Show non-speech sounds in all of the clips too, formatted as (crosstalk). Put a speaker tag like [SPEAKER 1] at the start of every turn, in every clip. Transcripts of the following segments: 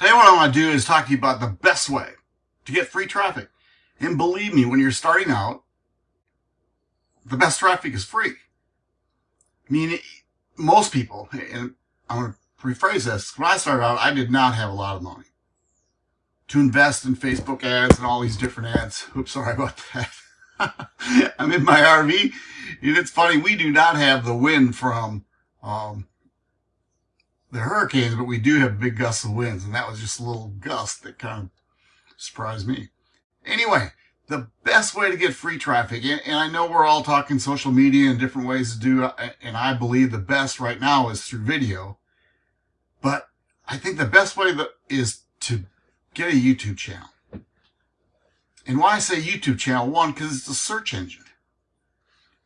[SPEAKER 1] Today what I want to do is talk to you about the best way to get free traffic. And believe me, when you're starting out, the best traffic is free. I mean, most people, and I'm going to rephrase this, when I started out, I did not have a lot of money to invest in Facebook ads and all these different ads. (laughs) Oops, sorry about that. (laughs) I'm in my RV, and it's funny, we do not have the wind from um, the hurricanes, but we do have big gusts of winds, and that was just a little gust that kind of surprised me. Anyway, the best way to get free traffic, and, I know we're all talking social media and different ways to do, uh, and I believe the best right now is through video, but I think the best way that is to get a YouTube channel. And why I say YouTube channel, one, because it's a search engine.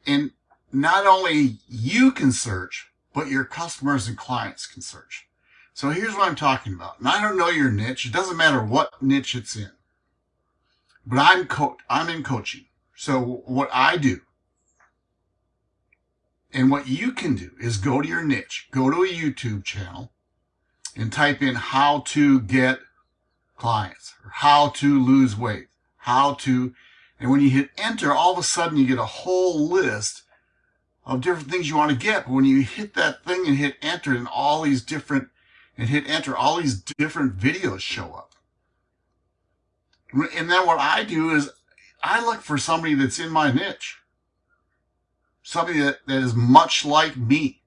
[SPEAKER 1] And not only you can search, but your customers and clients can search. So here's what I'm talking about. And I don't know your niche. It doesn't matter what niche it's in. But I'm co- I'm in coaching. So what I do and what you can do is go to your niche, go to a YouTube channel and type in how to get clients or how to lose weight, how to, and when you hit enter, all of a sudden you get a whole list of different things you want to get. But when you hit that thing and hit enter and all these different, and hit enter, all these different videos show up. And then what I do is I look for somebody that's in my niche. Somebody that, that is much like me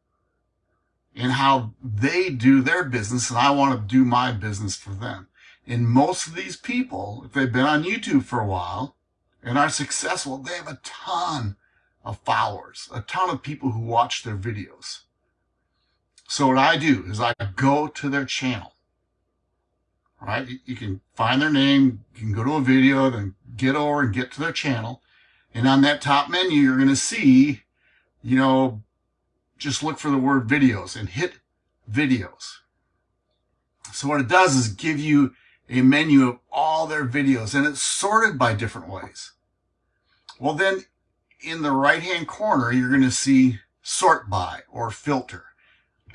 [SPEAKER 1] in how they do their business and I want to do my business for them. And most of these people, if they've been on YouTube for a while and are successful, they have a ton of followers, a ton of people who watch their videos. So what I do is I go to their channel. Right? You can find their name, you can go to a video, then get over and get to their channel. And on that top menu, you're going to see, you know, just look for the word videos and hit videos. So what it does is give you a menu of all their videos and it's sorted by different ways. Well, then in the right hand corner, you're going to see sort by or filter.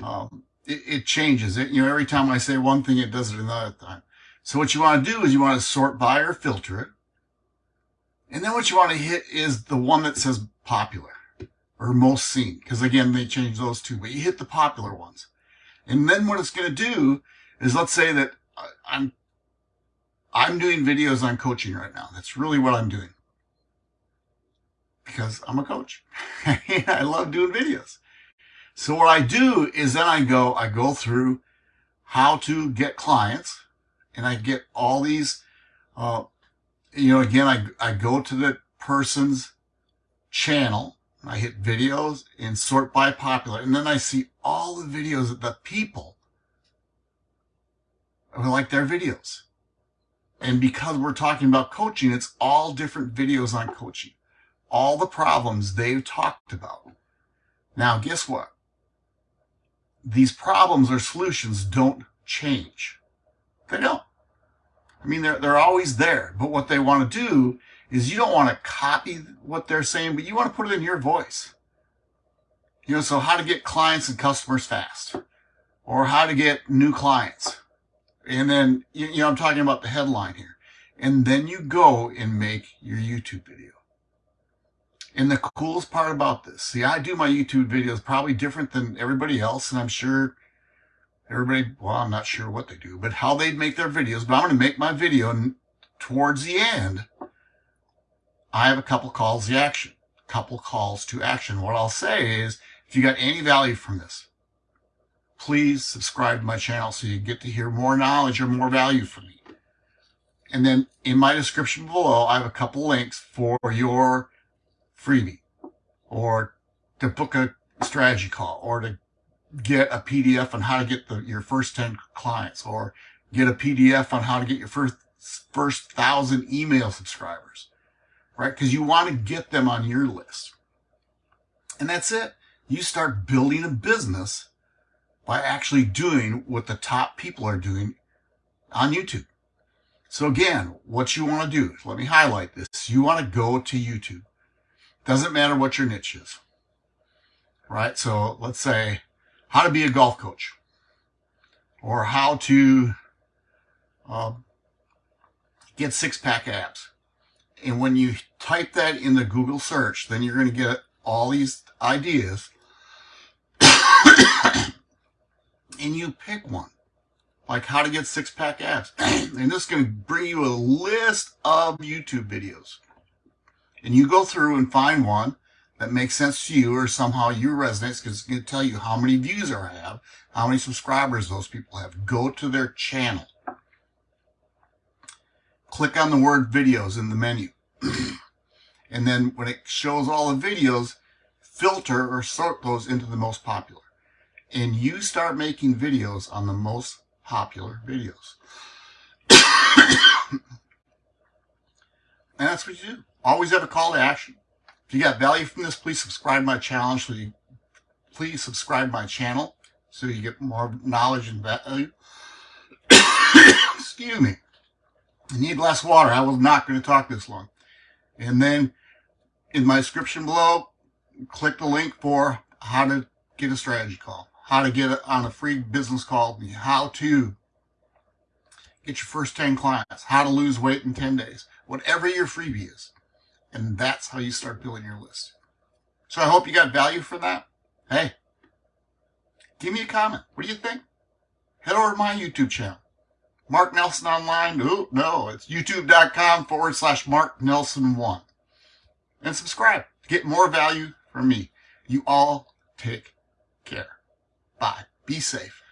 [SPEAKER 1] Um, it, it, changes it. You know, every time I say one thing, it does it another time. So what you want to do is you want to sort by or filter it. And then what you want to hit is the one that says popular or most seen. Because again, they change those two, but you hit the popular ones. And then what it's going to do is let's say that I'm, I'm doing videos on coaching right now. That's really what I'm doing because I'm a coach. (laughs) I love doing videos. So what I do is then I go, I go through how to get clients and I get all these, uh, you know, again, I, I go to the person's channel, I hit videos and sort by popular, and then I see all the videos that the people who like their videos. And because we're talking about coaching, it's all different videos on coaching all the problems they've talked about. Now, guess what? These problems or solutions don't change. They don't. I mean, they're, they're always there. But what they want to do is you don't want to copy what they're saying, but you want to put it in your voice. You know, so how to get clients and customers fast or how to get new clients. And then, you know, I'm talking about the headline here. And then you go and make your YouTube video. And the coolest part about this, see, I do my YouTube videos probably different than everybody else, and I'm sure everybody, well, I'm not sure what they do, but how they make their videos, but I'm going to make my video, and towards the end, I have a couple calls to action, couple calls to action. What I'll say is, if you got any value from this, please subscribe to my channel so you get to hear more knowledge or more value from me. And then in my description below, I have a couple links for your freebie or to book a strategy call or to get a PDF on how to get the, your first 10 clients or get a PDF on how to get your first, first thousand email subscribers, right? Cause you want to get them on your list. And that's it. You start building a business by actually doing what the top people are doing on YouTube. So again, what you want to do, let me highlight this. You want to go to YouTube. Doesn't matter what your niche is, right? So let's say how to be a golf coach or how to um, get six pack abs. And when you type that in the Google search, then you're going to get all these ideas. (coughs) and you pick one, like how to get six pack abs. (coughs) and this is going to bring you a list of YouTube videos. And you go through and find one that makes sense to you or somehow you resonate because it's going to tell you how many views I have, how many subscribers those people have. Go to their channel. Click on the word videos in the menu. (clears throat) and then when it shows all the videos, filter or sort those into the most popular. And you start making videos on the most popular videos. (coughs) and that's what you do. Always have a call to action. If you got value from this, please subscribe my channel. So you, please subscribe my channel so you get more knowledge and value. (coughs) Excuse me. You need less water. I was not going to talk this long. And then in my description below, click the link for how to get a strategy call, how to get on a free business call, how to get your first 10 clients, how to lose weight in 10 days, whatever your freebie is. And that's how you start building your list. So I hope you got value from that. Hey, give me a comment. What do you think? Head over to my YouTube channel. Mark Nelson Online. No, it's youtube.com forward slash Mark Nelson 1. And subscribe to get more value from me. You all take care. Bye. Be safe.